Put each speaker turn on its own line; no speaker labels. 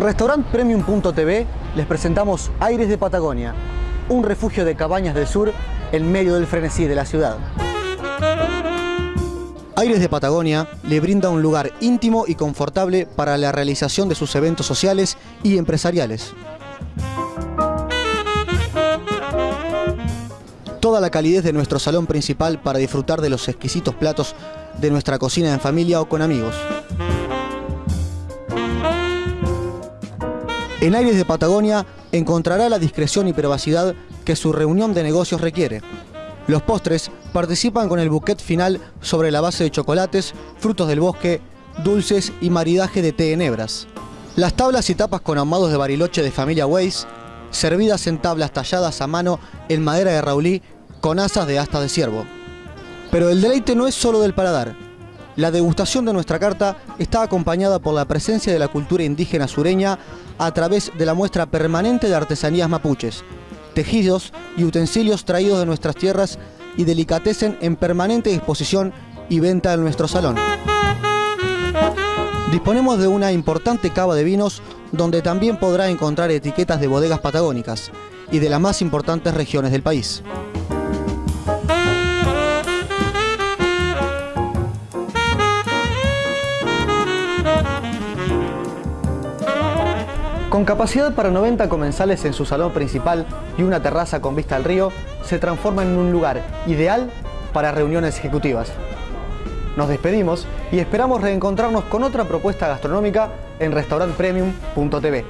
Restaurant Premium.tv les presentamos Aires de Patagonia, un refugio de cabañas del sur en medio del frenesí de la ciudad. Aires de Patagonia le brinda un lugar íntimo y confortable para la realización de sus eventos sociales y empresariales. Toda la calidez de nuestro salón principal para disfrutar de los exquisitos platos de nuestra cocina en familia o con amigos. En Aires de Patagonia encontrará la discreción y privacidad que su reunión de negocios requiere. Los postres participan con el buquet final sobre la base de chocolates, frutos del bosque, dulces y maridaje de té en hebras. Las tablas y tapas con ahumados de bariloche de familia Weiss, servidas en tablas talladas a mano en madera de raulí con asas de asta de ciervo. Pero el deleite no es solo del paladar. La degustación de nuestra carta está acompañada por la presencia de la cultura indígena sureña a través de la muestra permanente de artesanías mapuches, tejidos y utensilios traídos de nuestras tierras y delicatecen en permanente disposición y venta en nuestro salón. Disponemos de una importante cava de vinos donde también podrá encontrar etiquetas de bodegas patagónicas y de las más importantes regiones del país. Con capacidad para 90 comensales en su salón principal y una terraza con vista al río, se transforma en un lugar ideal para reuniones ejecutivas. Nos despedimos y esperamos reencontrarnos con otra propuesta gastronómica en restaurantpremium.tv.